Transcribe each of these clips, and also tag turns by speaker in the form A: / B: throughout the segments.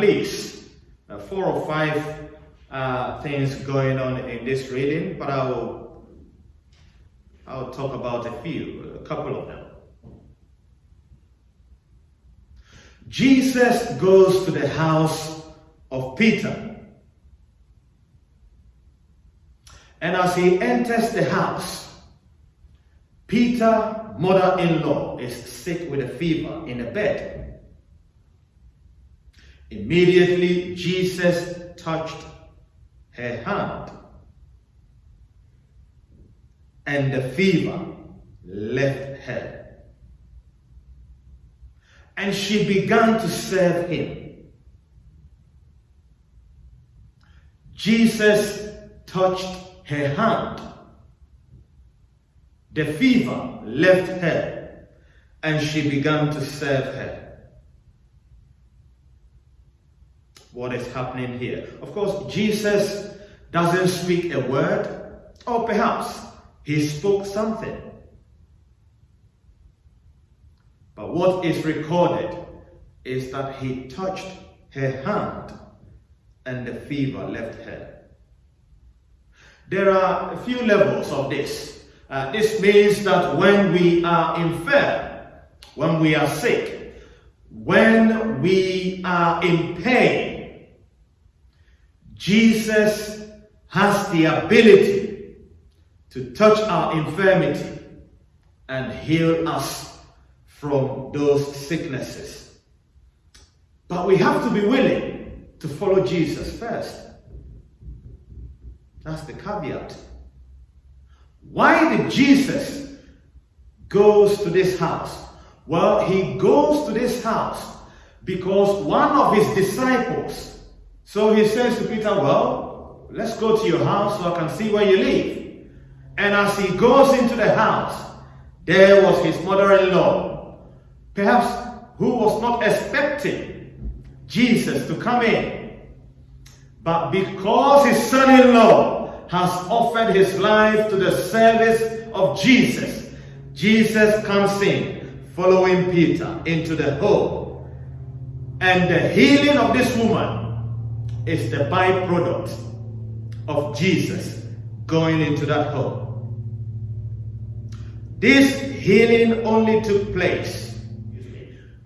A: least uh, four or five uh, things going on in this reading, but I will I'll talk about a few, a couple of them. Jesus goes to the house of Peter. And as he enters the house, Peter, mother-in-law, is sick with a fever in a bed. Immediately, Jesus touched her hand, and the fever left her. And she began to serve him. Jesus touched her hand. The fever left her and she began to serve her. What is happening here? Of course, Jesus doesn't speak a word, or perhaps he spoke something. But what is recorded is that he touched her hand and the fever left her. There are a few levels of this. Uh, this means that when we are infirm, when we are sick, when we are in pain, Jesus has the ability to touch our infirmity and heal us from those sicknesses. But we have to be willing to follow Jesus first. That's the caveat. Why did Jesus goes to this house? Well, he goes to this house because one of his disciples, so he says to Peter, well, let's go to your house so I can see where you live. And as he goes into the house, there was his mother-in-law, perhaps who was not expecting Jesus to come in. But because his son-in-law has offered his life to the service of Jesus, Jesus comes in, following Peter into the home. And the healing of this woman is the byproduct of Jesus going into that home. This healing only took place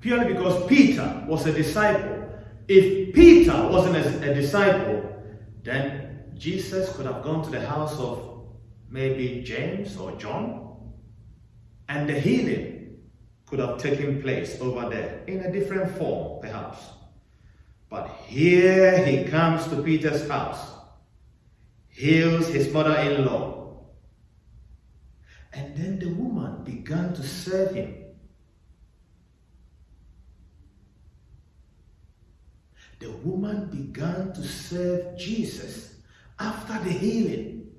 A: purely because Peter was a disciple. If Peter wasn't a, a disciple, then Jesus could have gone to the house of maybe James or John, and the healing could have taken place over there in a different form, perhaps. But here he comes to Peter's house, heals his mother-in-law, and then the woman began to serve him. The woman began to serve Jesus after the healing.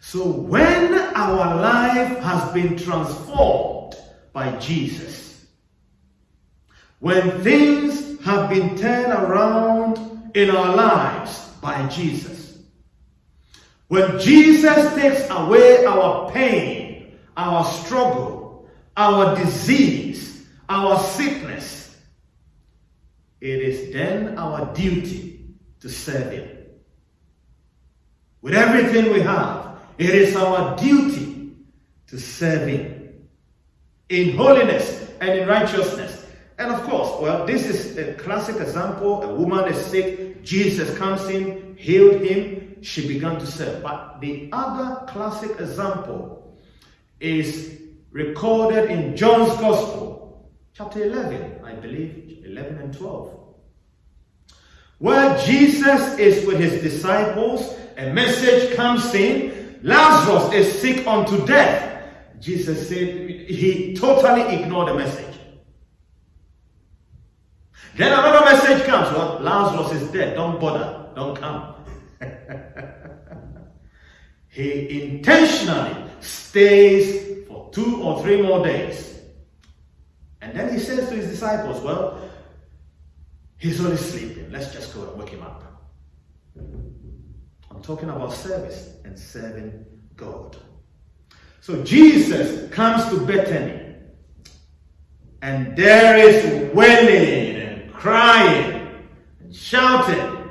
A: So when our life has been transformed by Jesus, when things have been turned around in our lives by Jesus, when Jesus takes away our pain, our struggle, our disease, our sickness, it is then our duty to serve Him. With everything we have, it is our duty to serve Him in holiness and in righteousness. And of course, well, this is a classic example. A woman is sick, Jesus comes in, healed him, she began to serve. But the other classic example is recorded in John's Gospel, chapter 11, I believe, 11 and 12. Where Jesus is with his disciples, a message comes in, Lazarus is sick unto death. Jesus said he totally ignored the message. Then another message comes, well, Lazarus is dead, don't bother, don't come. he intentionally stays for two or three more days. And then he says to his disciples, well, he's only sleeping. Let's just go and wake him up. I'm talking about service and serving God. So Jesus comes to Bethany and there is wailing crying and shouting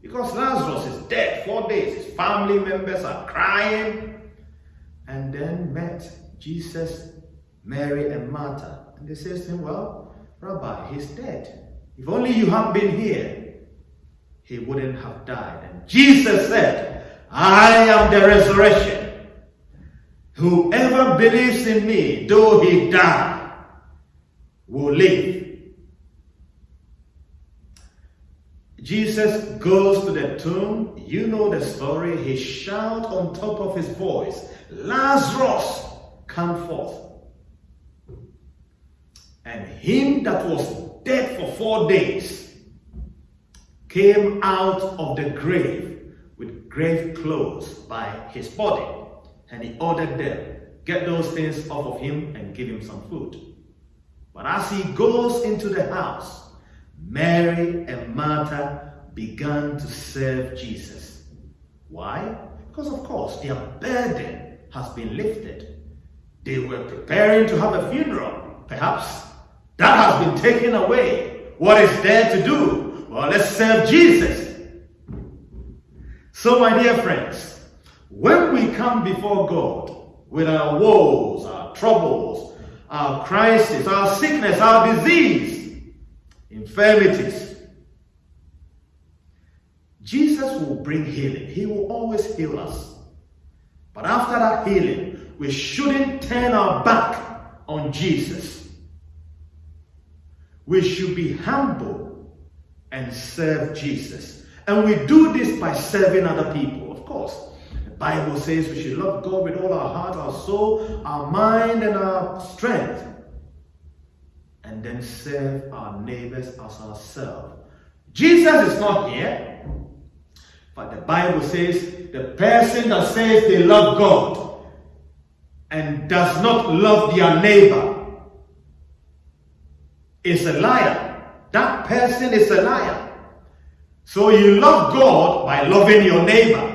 A: because Lazarus is dead, four days. His family members are crying. And then met Jesus, Mary, and Martha. And they says to him, Well, Rabbi, he's dead. If only you had been here, he wouldn't have died. And Jesus said, I am the resurrection. Whoever believes in me, though he die, will live. Jesus goes to the tomb. You know the story. He shouts on top of his voice, Lazarus, come forth. And him that was dead for four days came out of the grave with grave clothes by his body. And he ordered them, get those things off of him and give him some food. But as he goes into the house, Mary and Martha began to serve Jesus. Why? Because, of course, their burden has been lifted. They were preparing to have a funeral. Perhaps that has been taken away. What is there to do? Well, let's serve Jesus. So, my dear friends, when we come before God with our woes, our troubles, our crisis, our sickness, our disease, infirmities, Jesus will bring healing. He will always heal us. But after that healing, we shouldn't turn our back on Jesus. We should be humble and serve Jesus. And we do this by serving other people, of course. The Bible says we should love God with all our heart, our soul, our mind, and our strength. And then serve our neighbors as ourselves. Jesus is not here. But the Bible says the person that says they love God and does not love their neighbor is a liar. That person is a liar. So you love God by loving your neighbor.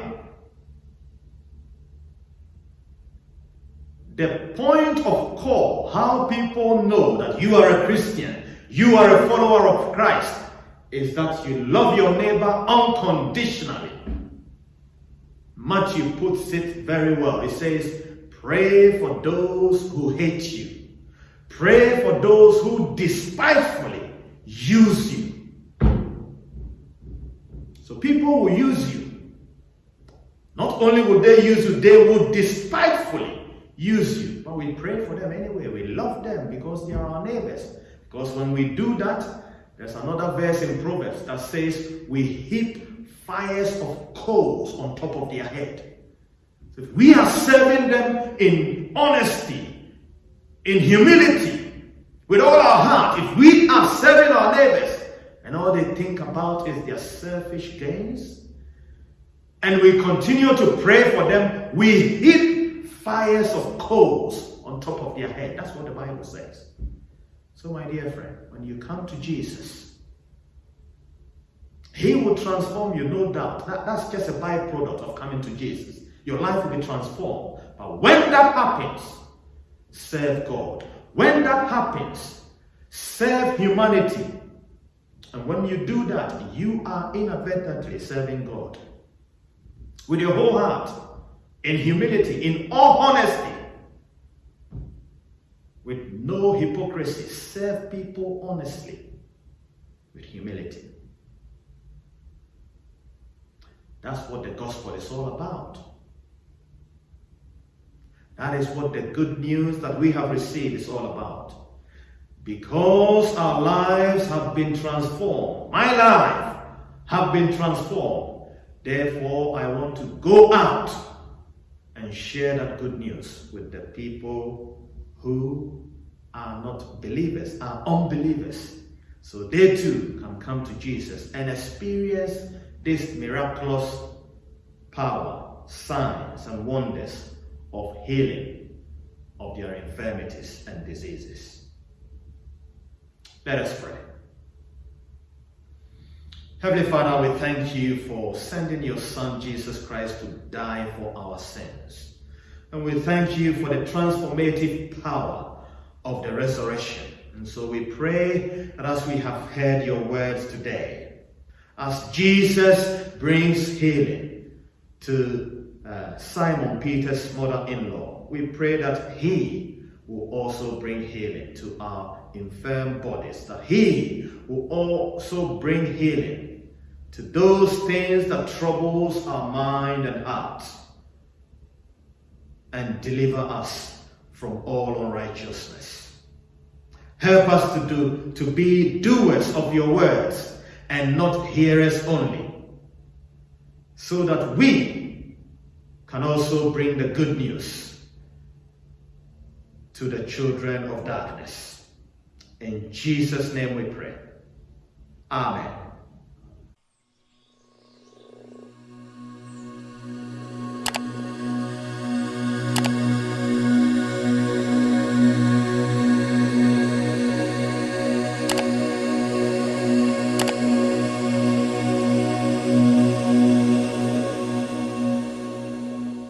A: The point of call, how people know that you are a Christian, you are a follower of Christ, is that you love your neighbor unconditionally. Matthew puts it very well. He says, Pray for those who hate you. Pray for those who despitefully use you. So people will use you. Not only will they use you, they will despitefully use you. But we pray for them anyway. We love them because they are our neighbors. Because when we do that, there's another verse in Proverbs that says, We heap fires of coals on top of their head. So if we are serving them in honesty, in humility, with all our heart, if we are serving our neighbors, and all they think about is their selfish gains, and we continue to pray for them, we heap fires of coals on top of their head. That's what the Bible says. So, my dear friend, when you come to Jesus, He will transform you, no doubt. That, that's just a byproduct of coming to Jesus. Your life will be transformed. But when that happens, serve God. When that happens, serve humanity. And when you do that, you are inadvertently serving God. With your whole heart, in humility, in all honesty, with no hypocrisy. Serve people honestly with humility. That's what the gospel is all about. That is what the good news that we have received is all about. Because our lives have been transformed, my life have been transformed. Therefore, I want to go out and share that good news with the people who are not believers, are unbelievers. So they too can come to Jesus and experience this miraculous power, signs, and wonders of healing of their infirmities and diseases. Let us pray. Heavenly Father, we thank you for sending your Son Jesus Christ to die for our sins. And we thank you for the transformative power of the resurrection. And so we pray that as we have heard your words today, As Jesus brings healing to uh, Simon Peter's mother in law, we pray that He will also bring healing to our infirm bodies, that He will also bring healing to those things that troubles our mind and heart and deliver us from all unrighteousness. Help us to do to be doers of your words and not hearers only, so that we can also bring the good news to the children of darkness. In Jesus' name we pray. Amen.